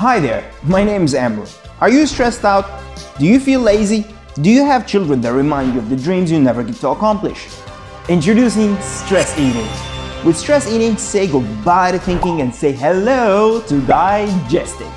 Hi there, my name is Amber. Are you stressed out? Do you feel lazy? Do you have children that remind you of the dreams you never get to accomplish? Introducing Stress Eating. With Stress Eating, say goodbye to thinking and say hello to digesting.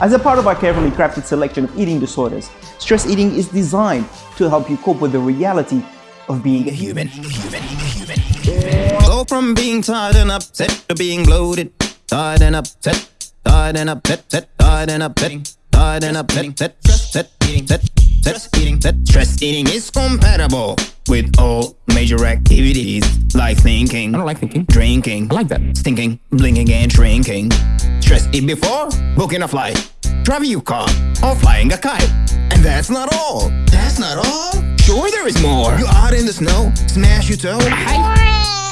As a part of our carefully crafted selection of eating disorders, stress eating is designed to help you cope with the reality of being a human. human, human, human. Go from being tired and upset to being bloated, tired and upset Tired and upset, set, tired and upsetting, tired and upset, set, stress, set, eating, set, stress eating, set, stress eating is compatible with all major activities like thinking. I don't like thinking. Drinking. I like that. Stinking, blinking, and shrinking. Stress eat before booking a flight, driving your car, or flying a kite. And that's not all. That's not all. Sure, there is more. You out in the snow, smash your toe. Whoa, buddy. With stress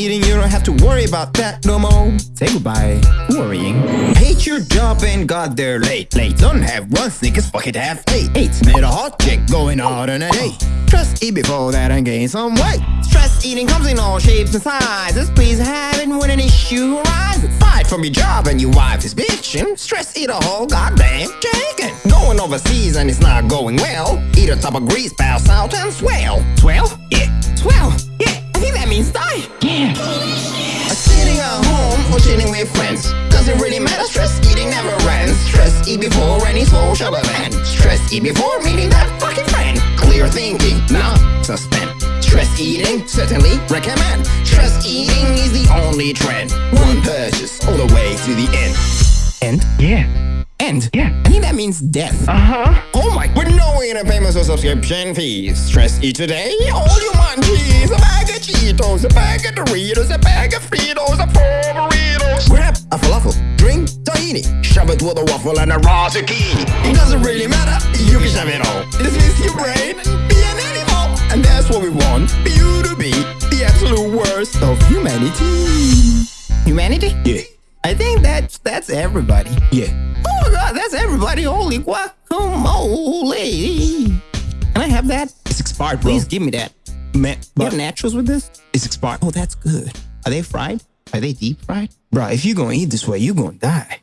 eating, you don't have to worry about that no more. Say goodbye. Worrying. Hate your job and got there late. Late. Don't have one Snickers, fuck it, have eight. Eight. Met a hot chick going out on a date. Stress eat before that and gain some weight. Stress eating comes in all shapes and sizes. Please have it when an issue arises. Fight from your job and your wife is bitching. Stress eat a whole goddamn chicken. Going overseas and it's not going well. Eat a top of grease, pass out and swell. Swell? Yeah. With friends Doesn't really matter, stress eating never ends Stress eat before any social event Stress eat before meeting that fucking friend Clear thinking, not suspend Stress eating, certainly recommend Stress eating is the only trend One purchase all the way to the end End? Yeah end. Yeah. I think that means death. Uh-huh. Oh my, with no inner payments or subscription fees. Stress eat today, all you munchies. A bag of Cheetos, a bag of Doritos, a bag of Fritos, a it with a waffle and a raw zucchini. It doesn't really matter, you can shove it all. This means your brain, be an animal. And that's what we want, you to be the absolute worst of humanity. Humanity? Yeah. I think that's that's everybody. Yeah. Oh my god, that's everybody. Holy guacamole. Can I have that? It's expired, bro. Please give me that. Man, you have nachos with this? It's expired. Oh, that's good. Are they fried? Are they deep fried? Bro, if you're gonna eat this way, you're gonna die.